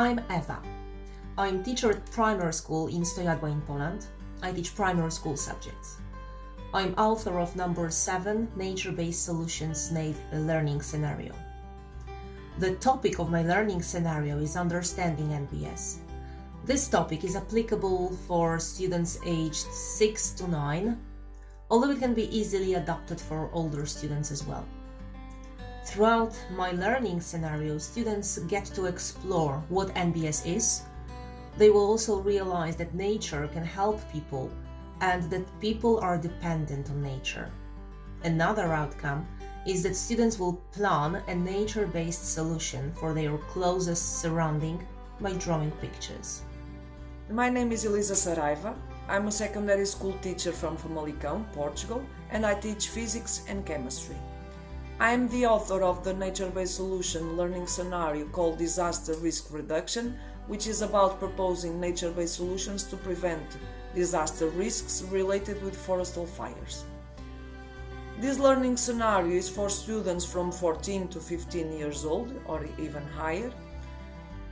I'm Eva. I'm teacher at primary school in Stojadła in Poland. I teach primary school subjects. I'm author of number 7 Nature-Based Solutions Learning Scenario. The topic of my learning scenario is understanding NBS. This topic is applicable for students aged 6 to 9, although it can be easily adapted for older students as well. Throughout my learning scenario, students get to explore what NBS is. They will also realize that nature can help people and that people are dependent on nature. Another outcome is that students will plan a nature-based solution for their closest surrounding by drawing pictures. My name is Elisa Saraiva. I'm a secondary school teacher from Famalicão, Portugal, and I teach physics and chemistry. I am the author of the nature-based solution learning scenario called Disaster Risk Reduction, which is about proposing nature-based solutions to prevent disaster risks related with forestal fires. This learning scenario is for students from 14 to 15 years old or even higher.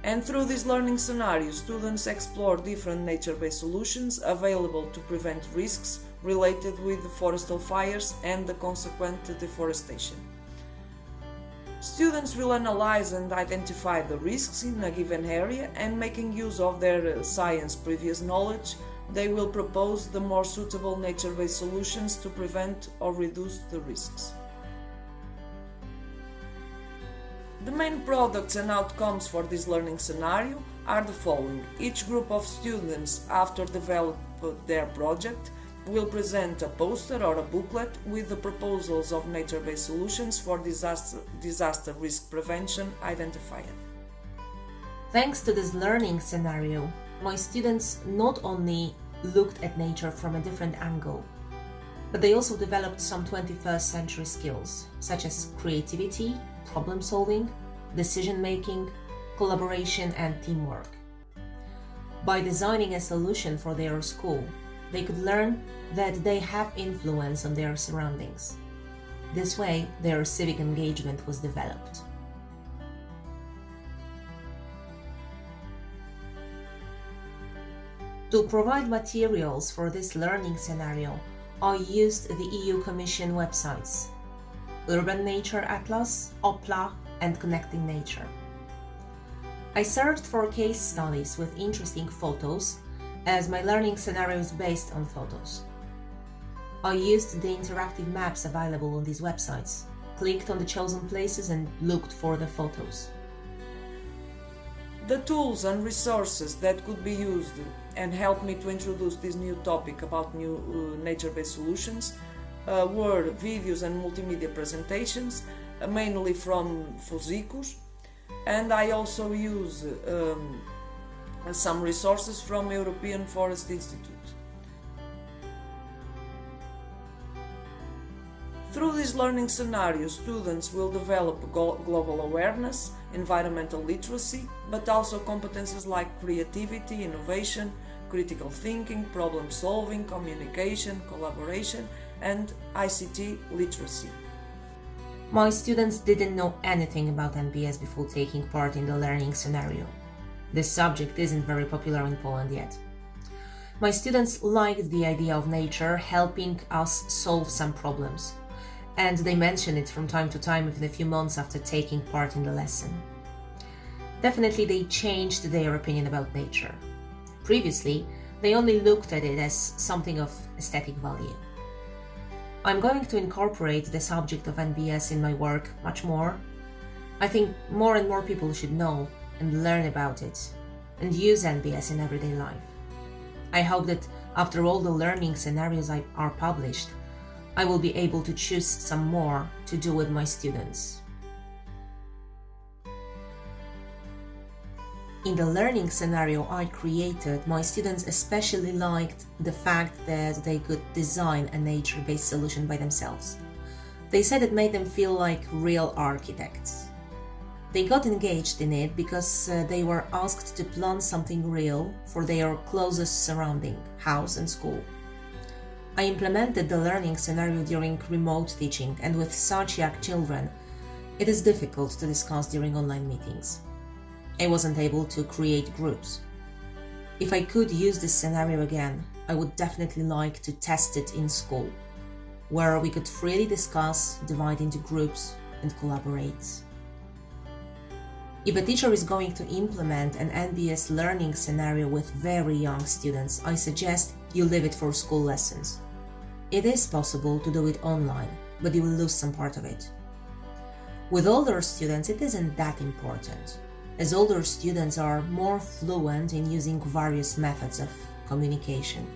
And through this learning scenario, students explore different nature-based solutions available to prevent risks related with forestal fires and the consequent deforestation. Students will analyze and identify the risks in a given area and making use of their uh, science previous knowledge, they will propose the more suitable nature-based solutions to prevent or reduce the risks. The main products and outcomes for this learning scenario are the following. Each group of students, after develop their project, will present a poster or a booklet with the proposals of nature-based solutions for disaster, disaster risk prevention identified. Thanks to this learning scenario, my students not only looked at nature from a different angle, but they also developed some 21st century skills, such as creativity, problem solving, decision making, collaboration, and teamwork. By designing a solution for their school, they could learn that they have influence on their surroundings. This way, their civic engagement was developed. To provide materials for this learning scenario, I used the EU Commission websites Urban Nature Atlas, Oppla, and Connecting Nature. I searched for case studies with interesting photos as my learning scenario is based on photos. I used the interactive maps available on these websites, clicked on the chosen places and looked for the photos. The tools and resources that could be used and helped me to introduce this new topic about new uh, nature-based solutions uh, were videos and multimedia presentations, uh, mainly from Fusicus, and I also use um, some resources from European Forest Institute. Through this learning scenario, students will develop global awareness, environmental literacy, but also competences like creativity, innovation, critical thinking, problem solving, communication, collaboration, and ICT literacy. My students didn't know anything about NBS before taking part in the learning scenario. This subject isn't very popular in Poland yet. My students liked the idea of nature helping us solve some problems, and they mention it from time to time within a few months after taking part in the lesson. Definitely they changed their opinion about nature. Previously, they only looked at it as something of aesthetic value. I'm going to incorporate the subject of NBS in my work much more. I think more and more people should know and learn about it and use NBS in everyday life. I hope that after all the learning scenarios I, are published, I will be able to choose some more to do with my students. In the learning scenario I created, my students especially liked the fact that they could design a nature-based solution by themselves. They said it made them feel like real architects. They got engaged in it because uh, they were asked to plan something real for their closest surrounding, house and school. I implemented the learning scenario during remote teaching and with such young children, it is difficult to discuss during online meetings. I wasn't able to create groups. If I could use this scenario again, I would definitely like to test it in school, where we could freely discuss, divide into groups, and collaborate. If a teacher is going to implement an NBS learning scenario with very young students, I suggest you leave it for school lessons. It is possible to do it online, but you will lose some part of it. With older students, it isn't that important, as older students are more fluent in using various methods of communication.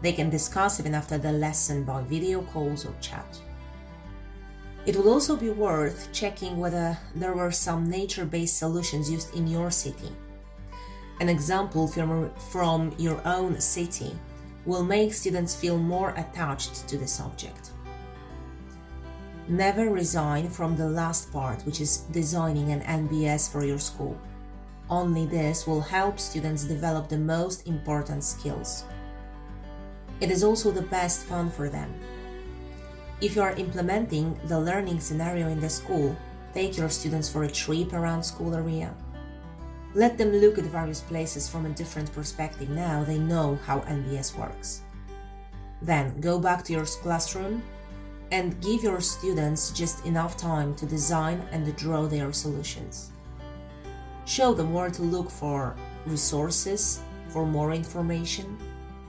They can discuss even after the lesson by video calls or chat. It would also be worth checking whether there were some nature based solutions used in your city. An example from, from your own city will make students feel more attached to the subject. Never resign from the last part, which is designing an NBS for your school. Only this will help students develop the most important skills. It is also the best fun for them. If you are implementing the learning scenario in the school, take your students for a trip around school area. Let them look at various places from a different perspective now they know how NBS works. Then go back to your classroom and give your students just enough time to design and draw their solutions. Show them where to look for resources, for more information,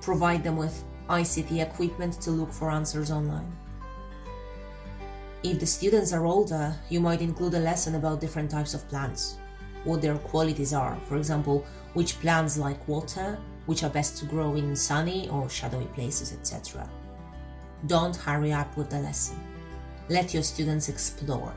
provide them with ICT equipment to look for answers online. If the students are older, you might include a lesson about different types of plants, what their qualities are, for example, which plants like water, which are best to grow in sunny or shadowy places, etc. Don't hurry up with the lesson. Let your students explore.